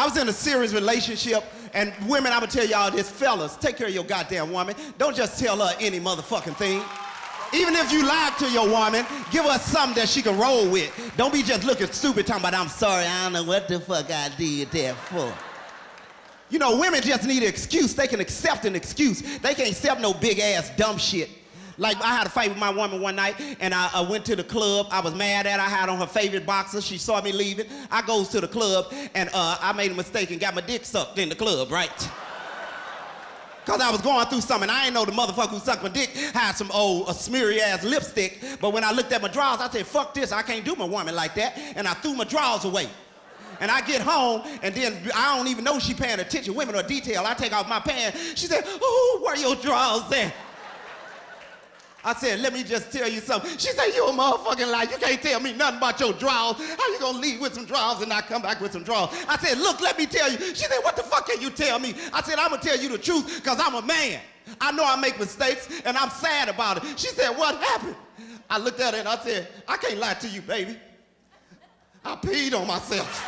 I was in a serious relationship, and women, I'm gonna tell y'all this, fellas, take care of your goddamn woman. Don't just tell her any motherfucking thing. Even if you lied to your woman, give her something that she can roll with. Don't be just looking stupid talking about, I'm sorry, I don't know what the fuck I did that for. You know, women just need an excuse. They can accept an excuse. They can't accept no big ass dumb shit. Like I had a fight with my woman one night, and I, I, went to the club. I was mad at her. I had on her favorite boxer. She saw me leaving. I goes to the club, and uh, I made a mistake and got my dick sucked in the club, right? Cause I was going through something. I ain't know the motherfucker who sucked my dick had some old a smeary ass lipstick. But when I looked at my drawers, I said, fuck this, I can't do my woman like that. And I threw my drawers away. And I get home, and then I don't even know she paying attention. Women are detailed. I take off my pants. She said, oh, where your drawers at? I said, let me just tell you something. She said, you a motherfucking liar. You can't tell me nothing about your drawers. How you gonna leave with some drawers and not come back with some drawers? I said, look, let me tell you. She said, what the fuck can you tell me? I said, I'm gonna tell you the truth because I'm a man. I know I make mistakes and I'm sad about it. She said, what happened? I looked at her and I said, I can't lie to you, baby. I peed on myself.